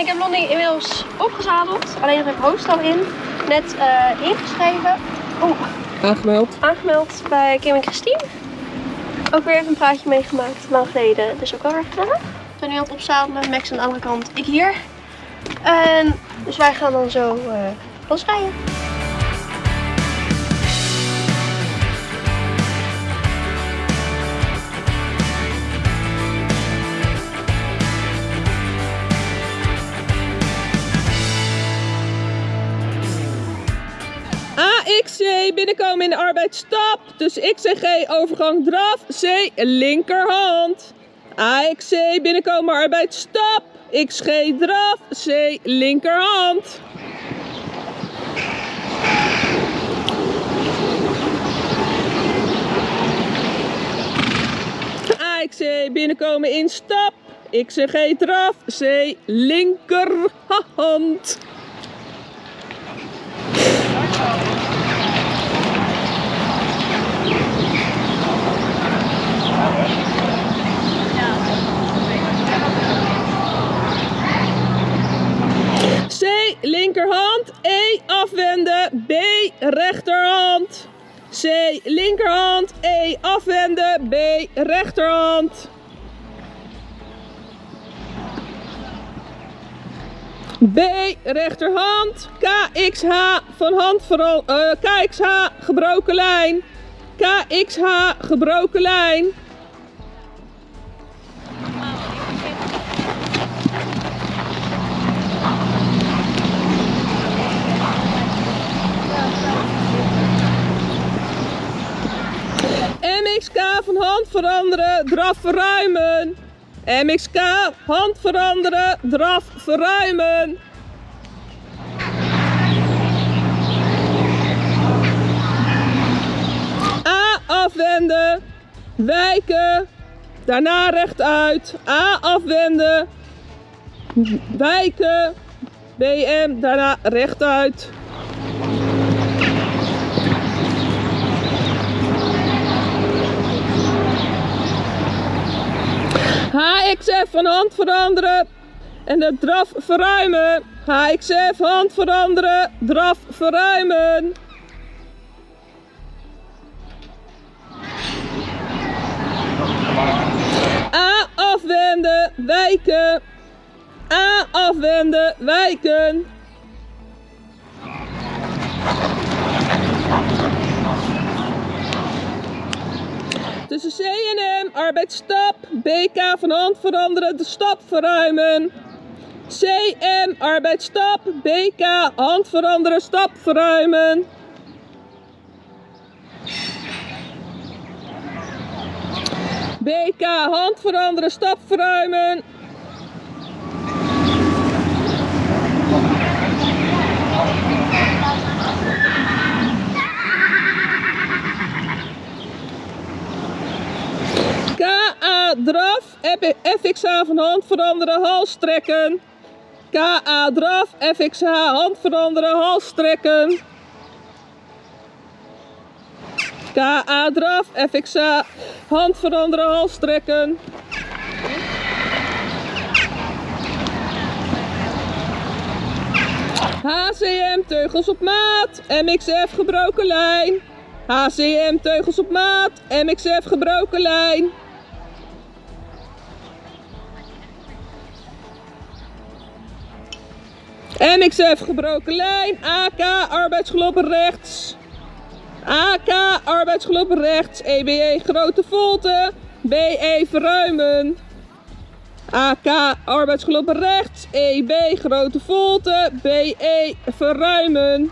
Ik heb Lonnie inmiddels opgezadeld. Alleen nog even hoofdstel in. Net eh, ingeschreven. Oeh, Aangemeld. aangemeld bij Kim en Christine. Ook weer even een praatje meegemaakt. Lang geleden. Dus ook wel weer gezellig. We zijn nu aan het opzadelen. Max aan de andere kant. Ik hier. En dus wij gaan dan zo eh losrijden. Binnenkomen in de arbeidsstap. Dus XCG overgang draf. C linkerhand. AXC binnenkomen arbeidsstap. XG draf. C linkerhand. AXC binnenkomen in stap. XCG draf. C linkerhand. C linkerhand, E afwenden, B rechterhand. C linkerhand, E afwenden, B rechterhand. B rechterhand, KXH van hand vooral, eh, KXH gebroken lijn. KXH gebroken lijn. MXK van hand veranderen, draf verruimen. MXK, hand veranderen, draf verruimen. A afwenden, wijken, daarna rechtuit. A afwenden, wijken, BM, daarna rechtuit. HXF van hand veranderen en de draf verruimen. HXF hand veranderen, draf verruimen. A afwenden, wijken. A afwenden, wijken. Tussen C en M, arbeidsstap. BK van hand veranderen, de stap verruimen. CM, arbeidsstap. BK, hand veranderen, stap verruimen. BK, hand veranderen, stap verruimen. KA draf, FXH van hand veranderen, hals trekken. KA draf, FXH hand veranderen, hals trekken. KA draf, FXH hand veranderen, hals trekken. HCM teugels op maat, MXF gebroken lijn. HCM teugels op maat, MXF gebroken lijn. MXF gebroken lijn, AK arbeidsgelopen rechts. AK arbeidsgelopen rechts, EBE grote volte, BE verruimen. AK arbeidsgelopen rechts, EB grote volte, BE verruimen.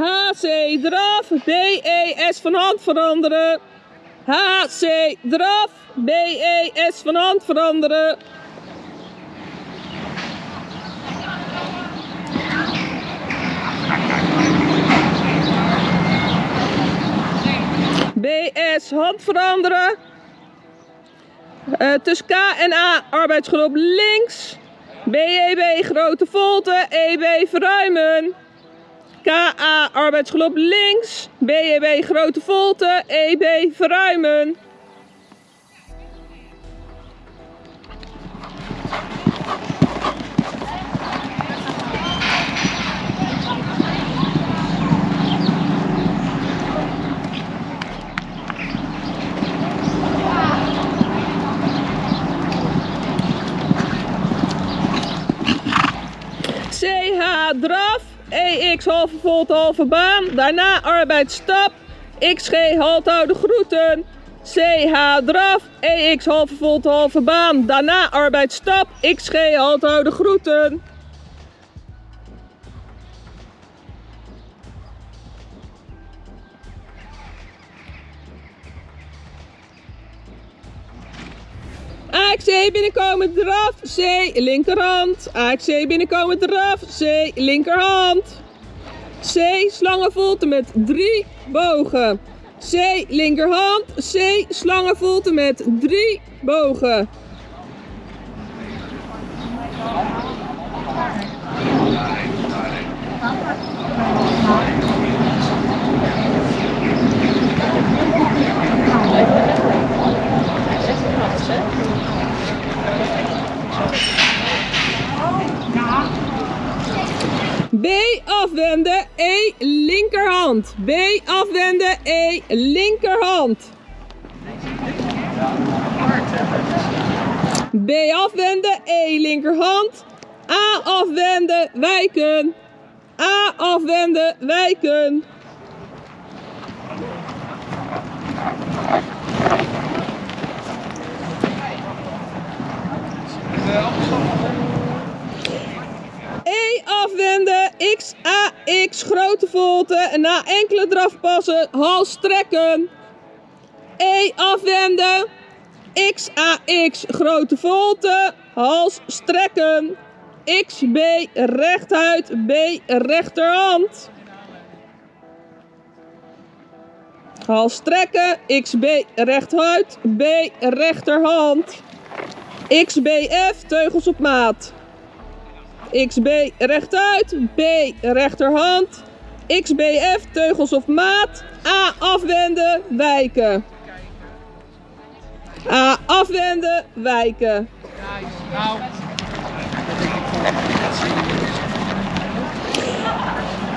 HC draf, BES van hand veranderen. HC draf, BES van hand veranderen. BS hand veranderen. Eh, tussen K en A arbeidsgroep links. BEB grote volte, EB verruimen. KA arbeidsgelop links, BEB grote volte, EB verruimen. CH draf, EX halve volte halve baan, daarna arbeidsstap, XG halthouden groeten. CH draf, EX halve volte halve baan, daarna arbeidsstap, XG halthouden groeten. AXC binnenkomen draf, C linkerhand. AXC binnenkomen draf, C linkerhand. C slangenvolte met drie bogen. C linkerhand, C slangenvolte met drie bogen. B afwenden, E linkerhand. B afwenden, E linkerhand. B afwenden, E linkerhand. A afwenden, wijken. A afwenden, wijken. E afwenden, X, A, X, grote volte. En na enkele drafpassen, hals strekken. E afwenden, X, A, X, grote volte. Hals strekken. X, B, rechtuit, B, rechterhand. Hals strekken, X, B, rechtuit, B, rechterhand. X, B, F, teugels op maat. XB rechtuit, B rechterhand, XBF teugels of maat, A afwenden, wijken. A afwenden, wijken.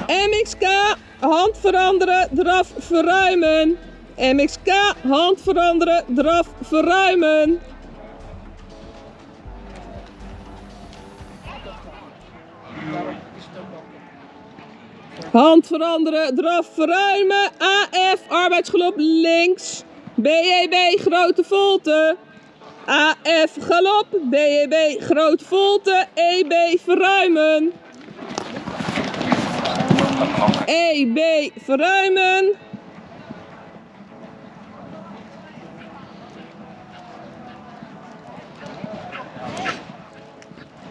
MXK, hand veranderen, draf verruimen. MXK, hand veranderen, draf verruimen. Hand veranderen, draf verruimen. AF, arbeidsgelop links. BEB, grote volte. AF, galop. BEB, grote volte. EB, verruimen. EB, verruimen.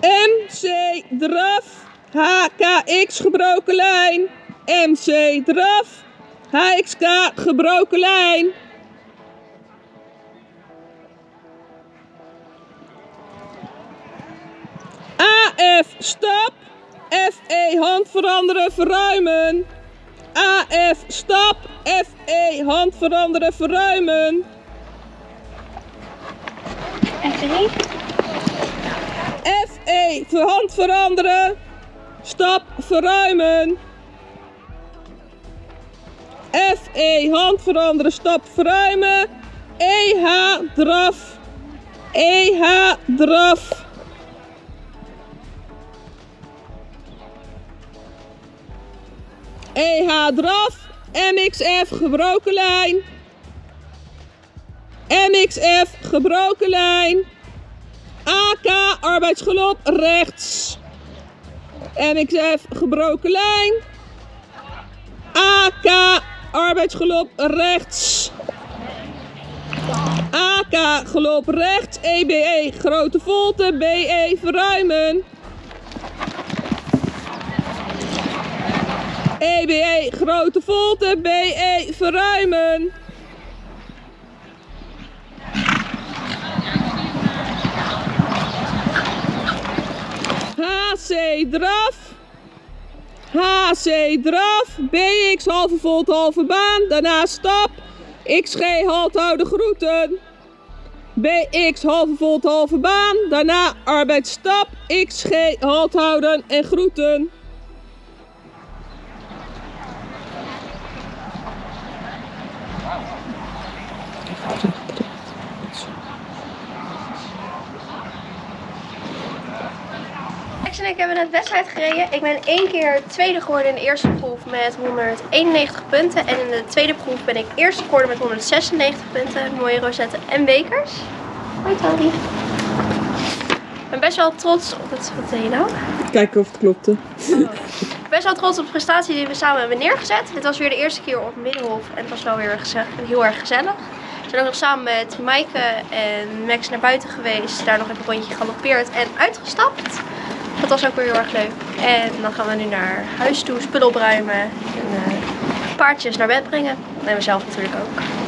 MC, draf. HKX gebroken lijn. MC draf. HXK gebroken lijn. AF stap. FE hand veranderen verruimen. AF stap. FE hand veranderen verruimen. F1. FE hand veranderen. Stap verruimen. FE hand veranderen, stap verruimen. EH draf. EH draf. EH draf. MXF gebroken lijn. MXF gebroken lijn. AK arbeidsgelop rechts. MXF gebroken lijn. AK arbeidsgelop rechts. AK gelop rechts. EBE grote volte. BE verruimen. EBE grote volte. BE verruimen. Draf. HC draf. BX halve volt halve baan. Daarna stap. XG halt houden groeten. BX halve volt halve baan. Daarna arbeidsstap. XG halt houden en groeten. Max en ik hebben net wedstrijd gereden. Ik ben één keer tweede geworden in de eerste proef met 191 punten. En in de tweede proef ben ik eerste geworden met 196 punten. Mooie rozetten en bekers. Hoi Tali. Ik ben best wel trots op het... Wat deed je nou? Kijken of het klopte. best wel trots op de prestatie die we samen hebben neergezet. Dit was weer de eerste keer op Middenhof en het was wel weer heel erg gezellig. We zijn ook nog samen met Maaike en Max naar buiten geweest. Daar nog even een rondje galoppeerd en uitgestapt. Dat was ook weer heel erg leuk. En dan gaan we nu naar huis toe, spullen opruimen en eh, paardjes naar bed brengen. En mezelf natuurlijk ook.